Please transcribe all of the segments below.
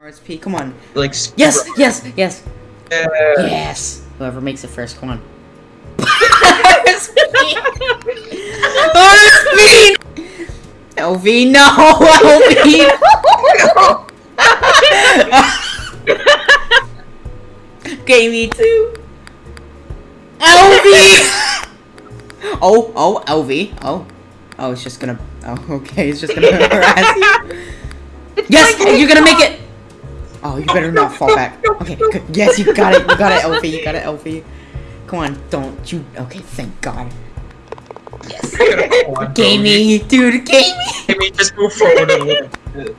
RSP, come on. Like Yes, yes, yes, Yeah. yes. Whoever makes it first, come on. RSP! RSP! LV, no! LV! okay, me too. LV! oh, oh, LV. Oh. Oh, it's just gonna. Oh, okay, it's just gonna harass you. Yes, you're gonna make it. Oh, you better not fall back. Okay, good. Yes, you got it. You got it, LV. You got it, LV. Come on, don't you. Okay, thank God. Yes. Gamey, dude, gamey. Gamey, just move forward a little bit.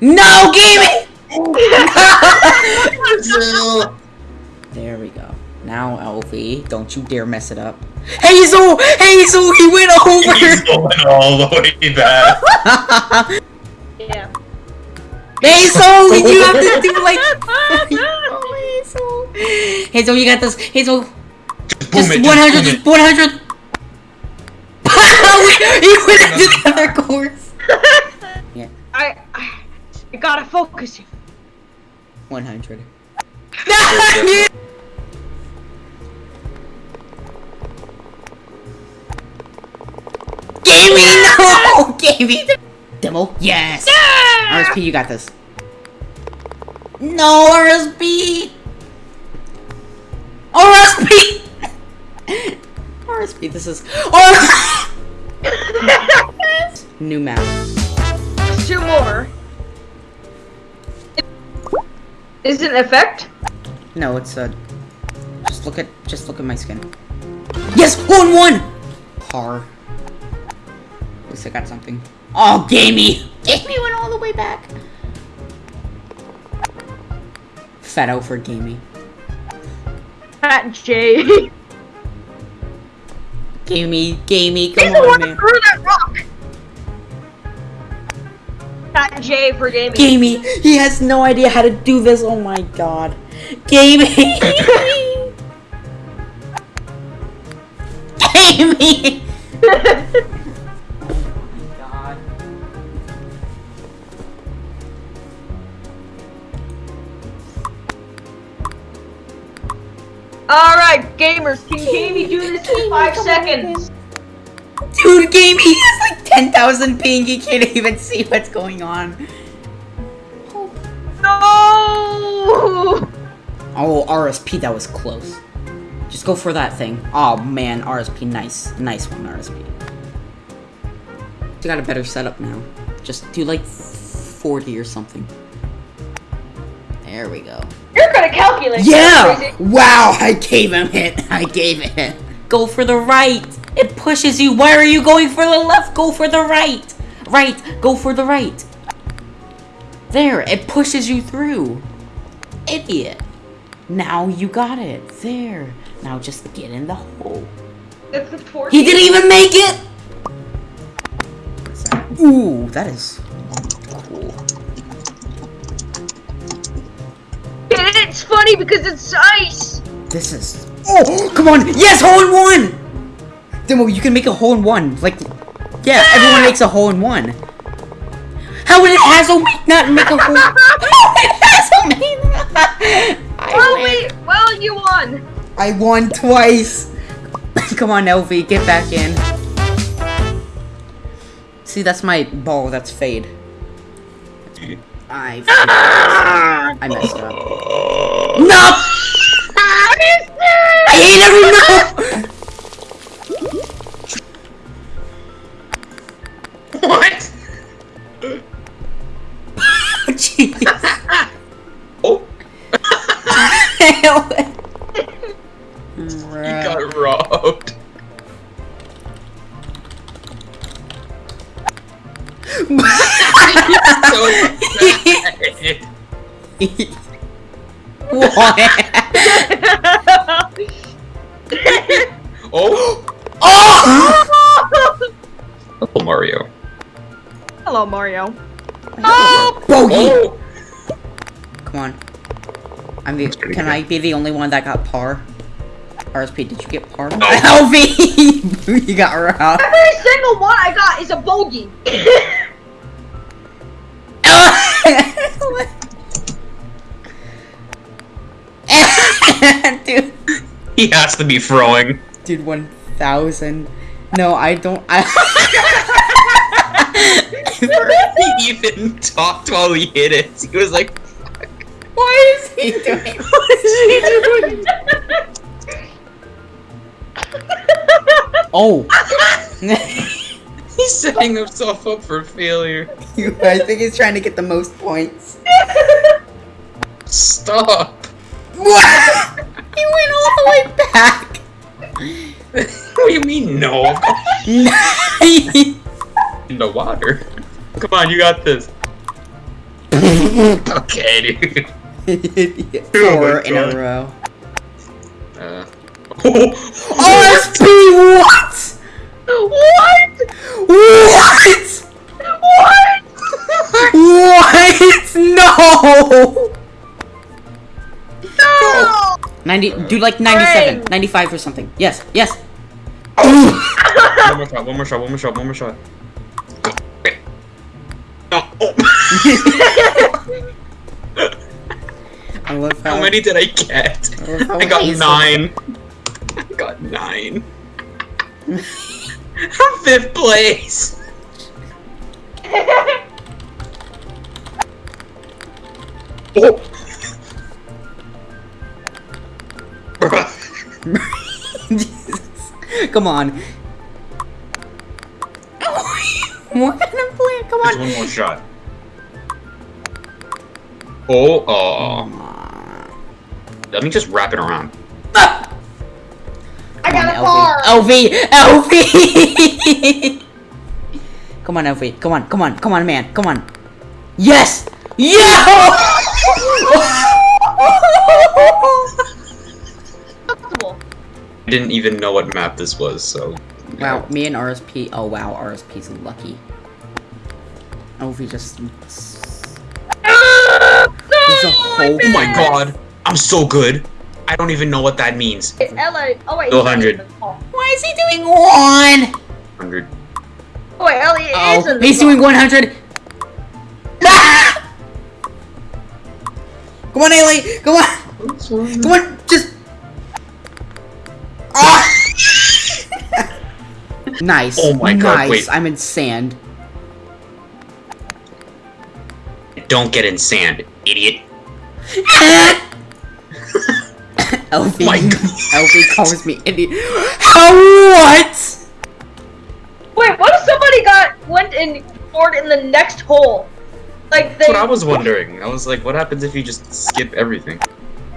No, gamey. there we go. Now, LV, don't you dare mess it up. Hazel, Hazel, he went over. going all the way back. Yeah. Hazel, you have to do like. Hazel. Hazel, you got this. Hazel, Just boom just it, 100, boom just it. 100. he went into the other course. Yeah, I, I, I gotta focus. 100. Gamey, no! Gamey! Demo, yes! RSP, you got this. No, RSP! RSP! RSP, this is. Oh! New map. Two more. Is it an effect? No, it's a. Just look at. Just look at my skin. Yes, one one. Par. At least I got something. Oh, gamey! Gamey went all the way back. Fat out for gamey. Fat J. He's Gamey, gamey, come the on, one that man. threw that rock. Fat J for gaming. Gamey, he has no idea how to do this. Oh my god. Gamey! gamey! Alright, gamers, can Gamey do this in five seconds? Dude, Gamey has like 10,000 ping. He can't even see what's going on. No! Oh, RSP, that was close. Just go for that thing. Oh man, RSP, nice. Nice one, RSP. You got a better setup now. Just do like 40 or something. There we go. You're gonna calculate. Yeah! Wow, I gave him it. I gave it hit. Go for the right. It pushes you. Why are you going for the left? Go for the right. Right, go for the right. There, it pushes you through. Idiot. Now you got it. There. Now just get in the hole. It's the 14. He didn't even make it! Ooh, that is It's funny because it's ice. This is. Oh, come on! Yes, hole in one! Demo, you can make a hole in one. Like, yeah, everyone makes a hole in one. How would it Hazel not make a hole? How did Hazel make Well, wait, well, you won. I won twice. Come on, LV, get back in. See, that's my ball. That's fade. I. I messed up. No! I hate every no! What? Jeez. Oh, you got robbed. so excited. What? Oh, ah! Oh! Uncle Mario. Hello, Mario. Oh! Bogey! Oh, Come on. I'm the, can good. I be the only one that got par? RSP, did you get par? No. LV! you got robbed. Every single one I got is a bogey. He has to be throwing. Dude, 1,000. No, I don't. I He even talked while he hit it. He was like, Why is he doing "What is he doing?" Oh. He's setting himself up for failure. I think he's trying to get the most points. Stop. What? He went all the way back. what do you mean no? In the water. Come on, you got this. Okay, dude. Oh Four my in a row. Uh. RSP, what? What? What? What? What? No! 90, do like 97, Frank. 95 or something. Yes, yes. one more shot, one more shot, one more shot, one more shot. Go. Okay. No. Oh. I love how, How many did I get? I I got hazel- nine. I got nine. I'm fifth place. Oh. Come on. what kind of plan? Come There's on. one more shot. Oh, oh. Come on. Let me just wrap it around. Ah! I got a Come car! on, LV. LV! LV! come on, LV. Come on, come on, come on, man. Come on. Yes! Yeah! Possible. I didn't even know what map this was, so. wow, me and RSP. Oh, wow, RSP's lucky. LV just. Ah, a no, whole- Oh my god! I'm so good! I don't even know what that means. It's LA. Oh wait. Go 100. in the call. Why is he doing one? 100. Oh wait, Elliot is Oh, in the he's call. doing 100. Ah! Come on, Ailey. Come on. Come on. Nice. Oh my God, wait. I'm in sand. Don't get in sand, idiot. LV. My God. LV calls me idiot. How? What? Wait, what if somebody got went and scored in the next hole? Like they. That's what I was wondering. I was like, what happens if you just skip everything?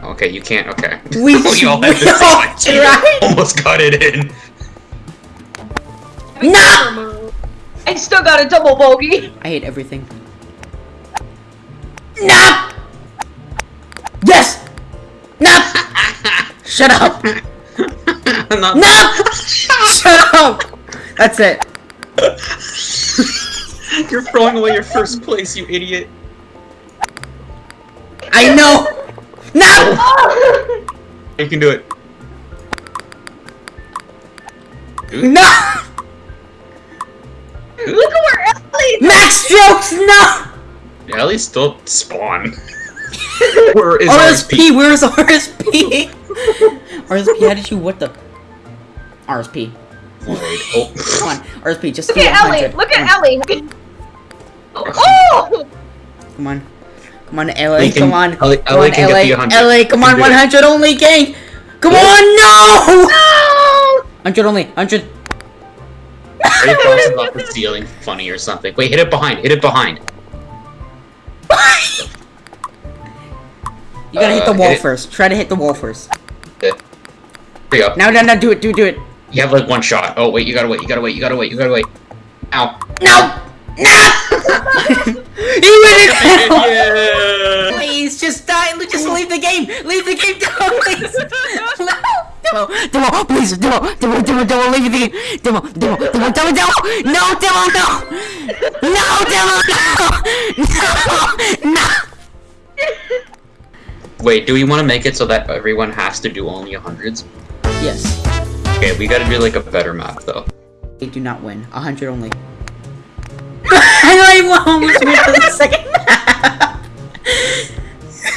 Okay, you can't. Okay. We, all had the all same tried. Almost got it in. No! I still got a double bogey. I hate everything. No! Yes! No! Shut up! No! Shut up! That's it. You're throwing away your first place, you idiot. I know! No! You can do it. No! Max strokes! No! Yeah, at least still spawn. Where is RSP, where's RSP? RSP, how did you, what the? RSP. Wait, oh. Come on, RSP, just Look at 100. Ellie. Look at Ellie. Oh! Come on. Come on, LA, We can- come on. LA Come LA on, can get the 100. LA, come on, can do it. 100 only, gang! Come on, no! No! 100 only, 100. Ray bounces off the ceiling funny or something. Wait, hit it behind. Hit it behind. You gotta hit the Uh, wall hit it. first. Try to hit the wall first. There you go. No, no, no, do it, do it, do it. You have like one shot. Oh wait, you gotta wait. You gotta wait. You gotta wait. You gotta wait. Ow. No! No! he went out! yeah. Please, just die. Just leave the game. Leave the game, Demo, please. No. Demo, Demo, please, Demo, Demo, Demo, Demo, leave the game. Demo, Demo, Demo, Demo, Demo. No, Demo, no. No, Demo, no. No, no. Wait, do we want to make it so that everyone has to do only hundreds? Yes. Okay, we gotta do like a better map though. They do not win. A hundred only. I almost went to the second half.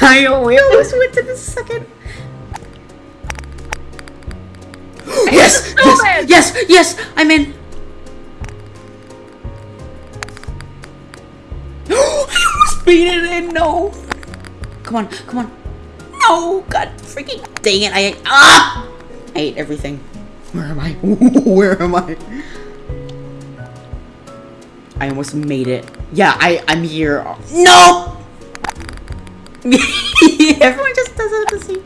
I almost went to the second. Yes! Yes! Yes! Yes! I'm in! I almost beat it in! No! Come on, come on. No! God freaking dang it! I ate. Ah! I ate everything. Where am I? Where am I? I almost made it. Yeah, I, I'm here. No! Everyone just does it at the same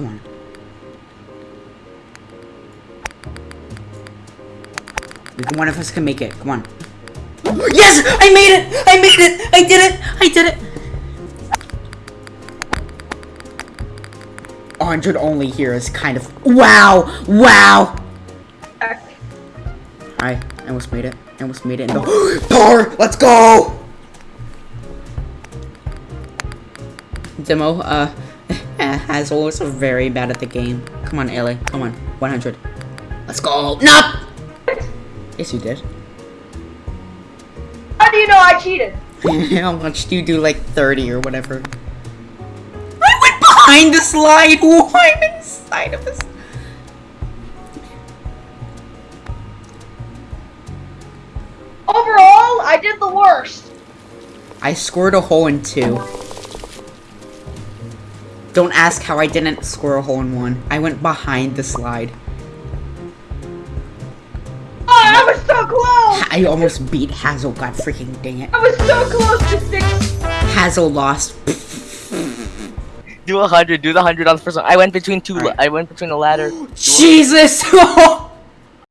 Come on, one of us can make it. Come on. Yes! I made it! I made it! I did it! I did it! 100 only here is kind of... Wow! Wow! I almost made it. I almost made it. Power! Let's go! Demo, uh, Hazel is very bad at the game. Come on, Ellie. Come on. 100. Let's go. Nope! Yes, you did. How do you know I cheated? I watched you do like 30 or whatever. I went behind the slide! Why am I inside of this? Overall, I did the worst. I scored a hole in two. Don't ask how I didn't score a hole in one. I went behind the slide. Oh, I was so close! I almost beat Hazel, god freaking dang it. I was so close to six. Hazel lost. Do a hundred. Do the hundred on the first one. I went between two. Alright. I went between the ladder. Jesus!